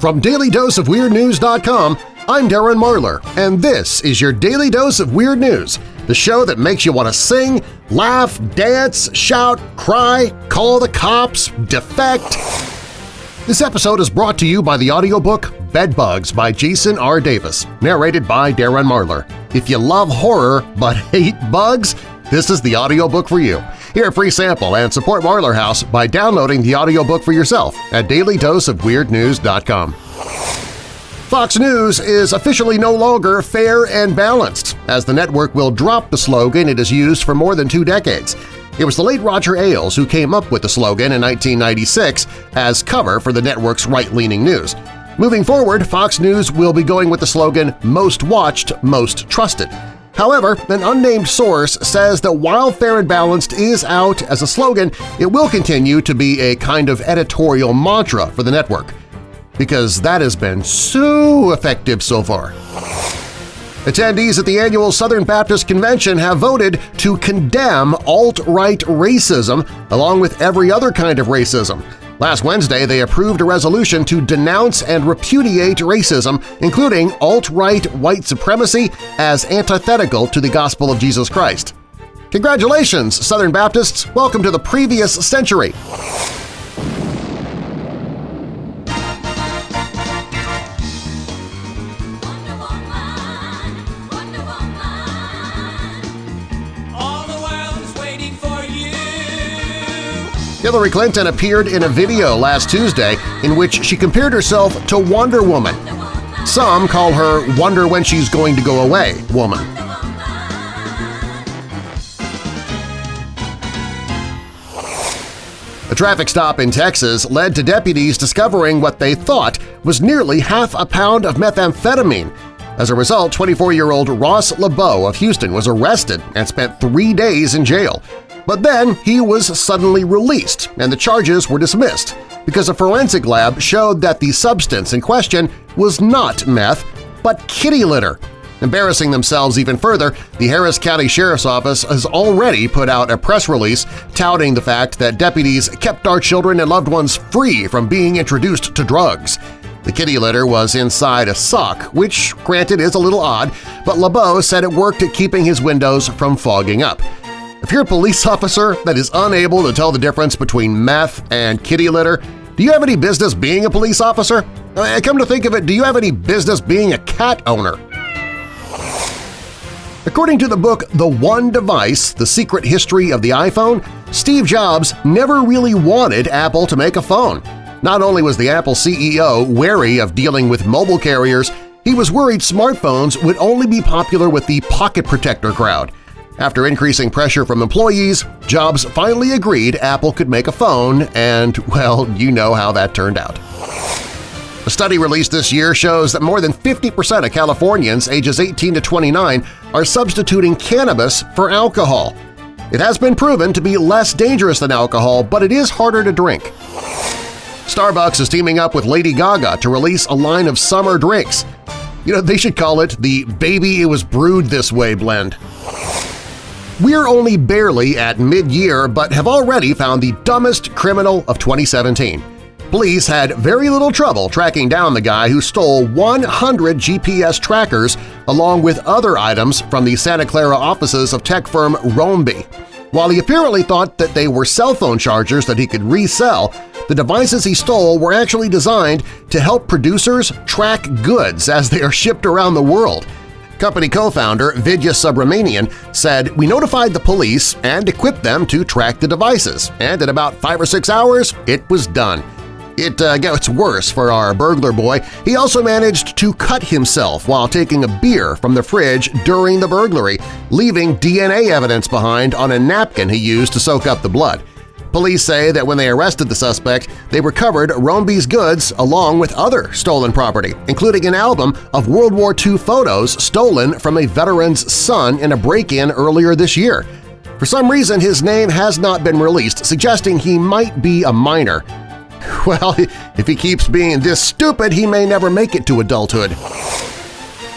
From DailyDoseOfWeirdNews.com, I'm Darren Marlar, and this is your Daily Dose of Weird News, the show that makes you want to sing, laugh, dance, shout, cry, call the cops, defect. This episode is brought to you by the audiobook Bedbugs by Jason R. Davis, narrated by Darren Marlar. If you love horror but hate bugs, this is the audiobook for you. Hear a free sample and support Marlar House by downloading the audiobook for yourself at dailydoseofweirdnews.com. Fox News is officially no longer fair and balanced, as the network will drop the slogan it has used for more than two decades. It was the late Roger Ailes who came up with the slogan in 1996 as cover for the network's right-leaning news. Moving forward, Fox News will be going with the slogan Most Watched, Most Trusted. However, an unnamed source says that while Fair and Balanced is out as a slogan, it will continue to be a kind of editorial mantra for the network, because that has been so effective so far. Attendees at the annual Southern Baptist Convention have voted to condemn alt-right racism along with every other kind of racism, Last Wednesday, they approved a resolution to denounce and repudiate racism, including alt-right white supremacy, as antithetical to the gospel of Jesus Christ. Congratulations, Southern Baptists! Welcome to the previous century! Hillary Clinton appeared in a video last Tuesday in which she compared herself to Wonder Woman. Some call her Wonder When She's Going to Go Away woman. A traffic stop in Texas led to deputies discovering what they thought was nearly half a pound of methamphetamine. As a result, 24-year-old Ross LeBeau of Houston was arrested and spent three days in jail. But then he was suddenly released and the charges were dismissed because a forensic lab showed that the substance in question was not meth, but kitty litter. Embarrassing themselves even further, the Harris County Sheriff's Office has already put out a press release touting the fact that deputies kept our children and loved ones free from being introduced to drugs. The kitty litter was inside a sock, which granted is a little odd, but LeBeau said it worked at keeping his windows from fogging up. If you're a police officer that is unable to tell the difference between meth and kitty litter, do you have any business being a police officer? Uh, come to think of it, do you have any business being a cat owner? According to the book The One Device – The Secret History of the iPhone, Steve Jobs never really wanted Apple to make a phone. Not only was the Apple CEO wary of dealing with mobile carriers, he was worried smartphones would only be popular with the pocket protector crowd. After increasing pressure from employees, Jobs finally agreed Apple could make a phone, and, well, you know how that turned out. A study released this year shows that more than 50% of Californians ages 18 to 29 are substituting cannabis for alcohol. It has been proven to be less dangerous than alcohol, but it is harder to drink. Starbucks is teaming up with Lady Gaga to release a line of summer drinks. You know, they should call it the Baby It Was Brewed This Way blend. We're only barely at mid-year but have already found the dumbest criminal of 2017. Police had very little trouble tracking down the guy who stole 100 GPS trackers along with other items from the Santa Clara offices of tech firm Roambee. While he apparently thought that they were cell phone chargers that he could resell, the devices he stole were actually designed to help producers track goods as they are shipped around the world. Company co-founder Vidya Subramanian said, We notified the police and equipped them to track the devices, and in about five or six hours, it was done. It uh, gets worse for our burglar boy. He also managed to cut himself while taking a beer from the fridge during the burglary, leaving DNA evidence behind on a napkin he used to soak up the blood. Police say that when they arrested the suspect, they recovered Roambee's goods along with other stolen property, including an album of World War II photos stolen from a veteran's son in a break-in earlier this year. For some reason, his name has not been released, suggesting he might be a minor. Well, if he keeps being this stupid, he may never make it to adulthood.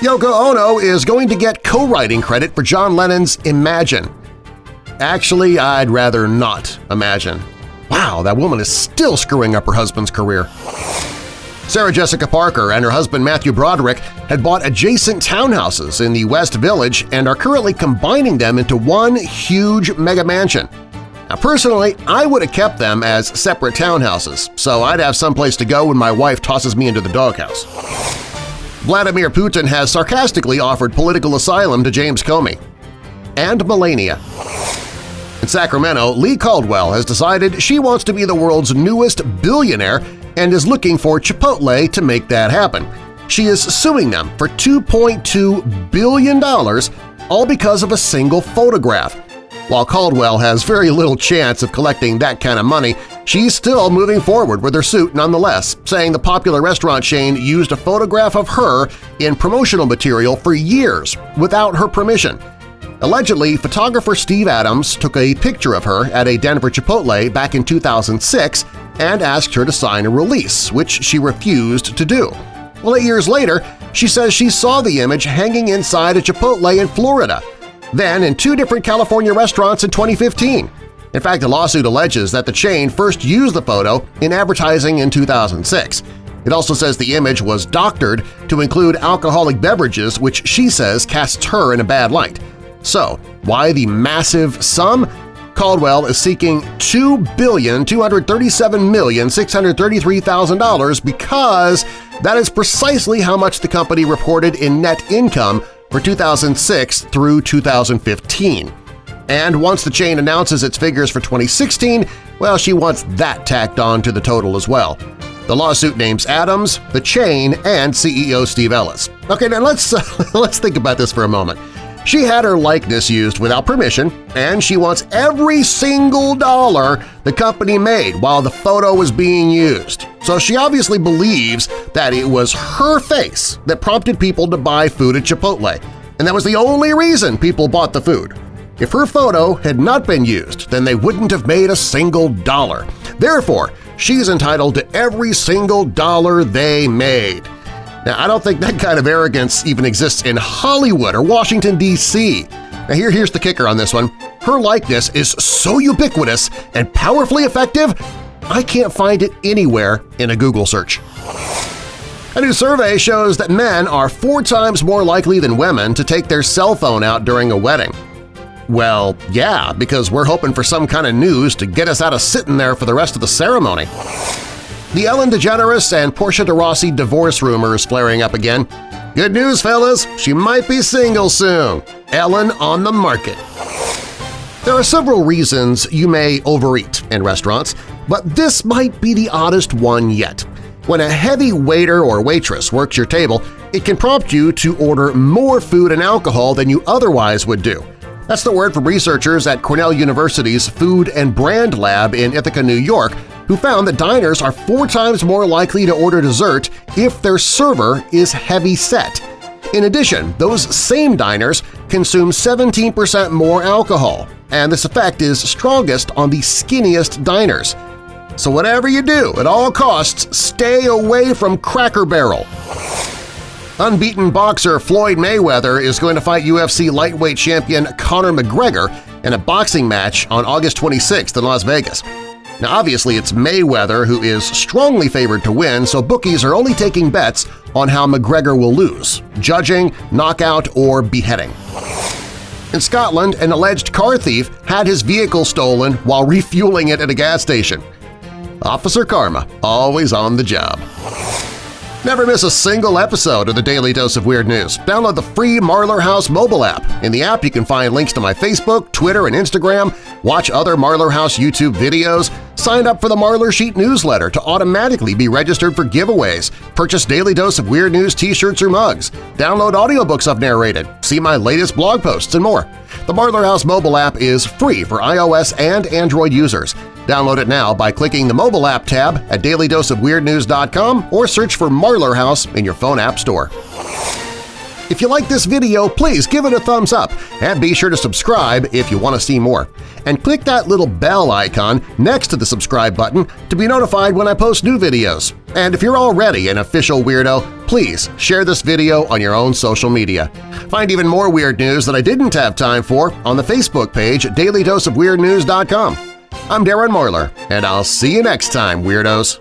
Yoko Ono is going to get co-writing credit for John Lennon's Imagine, Actually, I'd rather not imagine. Wow, that woman is still screwing up her husband's career. Sarah Jessica Parker and her husband Matthew Broderick had bought adjacent townhouses in the West Village and are currently combining them into one huge mega mansion. Now personally, I would have kept them as separate townhouses, so I'd have someplace to go when my wife tosses me into the doghouse. Vladimir Putin has sarcastically offered political asylum to James Comey. And Melania. In Sacramento, Lee Caldwell has decided she wants to be the world's newest billionaire and is looking for Chipotle to make that happen. She is suing them for $2.2 billion, all because of a single photograph. While Caldwell has very little chance of collecting that kind of money, she's still moving forward with her suit nonetheless, saying the popular restaurant chain used a photograph of her in promotional material for years without her permission. Allegedly, photographer Steve Adams took a picture of her at a Denver Chipotle back in 2006 and asked her to sign a release, which she refused to do. Well, eight years later, she says she saw the image hanging inside a Chipotle in Florida then in two different California restaurants in 2015. In fact, the lawsuit alleges that the chain first used the photo in advertising in 2006. It also says the image was doctored to include alcoholic beverages, which she says casts her in a bad light. So, why the massive sum? Caldwell is seeking $2,237,633,000 because that is precisely how much the company reported in net income for 2006 through 2015. And once the chain announces its figures for 2016, well, she wants that tacked on to the total as well. The lawsuit names Adams, the chain, and CEO Steve Ellis. Okay, now let's, uh, let's think about this for a moment. She had her likeness used without permission, and she wants every single dollar the company made while the photo was being used. So she obviously believes that it was her face that prompted people to buy food at Chipotle, and that was the only reason people bought the food. If her photo had not been used, then they wouldn't have made a single dollar. Therefore, she's entitled to every single dollar they made. Now, I don't think that kind of arrogance even exists in Hollywood or Washington, D.C. Now here, here's the kicker on this one. Her likeness is so ubiquitous and powerfully effective, I can't find it anywhere in a Google search. A new survey shows that men are four times more likely than women to take their cell phone out during a wedding. Well, yeah, because we're hoping for some kind of news to get us out of sitting there for the rest of the ceremony. The Ellen DeGeneres and Portia de Rossi divorce rumors flaring up again. Good news, fellas! She might be single soon. Ellen on the market. There are several reasons you may overeat in restaurants, but this might be the oddest one yet. When a heavy waiter or waitress works your table, it can prompt you to order more food and alcohol than you otherwise would do. That's the word from researchers at Cornell University's Food and Brand Lab in Ithaca, New York, who found that diners are four times more likely to order dessert if their server is heavy-set. In addition, those same diners consume 17% more alcohol, and this effect is strongest on the skinniest diners. So whatever you do, at all costs, stay away from Cracker Barrel. Unbeaten boxer Floyd Mayweather is going to fight UFC lightweight champion Conor McGregor in a boxing match on August 26 in Las Vegas. Now obviously it's Mayweather who is strongly favored to win, so bookies are only taking bets on how McGregor will lose – judging, knockout, or beheading. In Scotland, an alleged car thief had his vehicle stolen while refueling it at a gas station. Officer Karma, always on the job. Never miss a single episode of the Daily Dose of Weird News. Download the free Marlar House mobile app. In the app, you can find links to my Facebook, Twitter, and Instagram, watch other Marlar House YouTube videos, sign up for the Marlar Sheet newsletter to automatically be registered for giveaways, purchase Daily Dose of Weird News t-shirts or mugs, download audiobooks I've narrated, see my latest blog posts, and more. The Marlar House mobile app is free for iOS and Android users. Download it now by clicking the mobile app tab at dailydoseofweirdnews.com or search for Marlar House in your phone app store. If you like this video, please give it a thumbs up and be sure to subscribe if you want to see more. And click that little bell icon next to the subscribe button to be notified when I post new videos. And if you're already an official weirdo, please share this video on your own social media. Find even more weird news that I didn't have time for on the Facebook page at dailydoseofweirdnews.com. I'm Darren Marlar, and I'll see you next time, Weirdos!